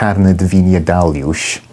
carne de vinha Dalius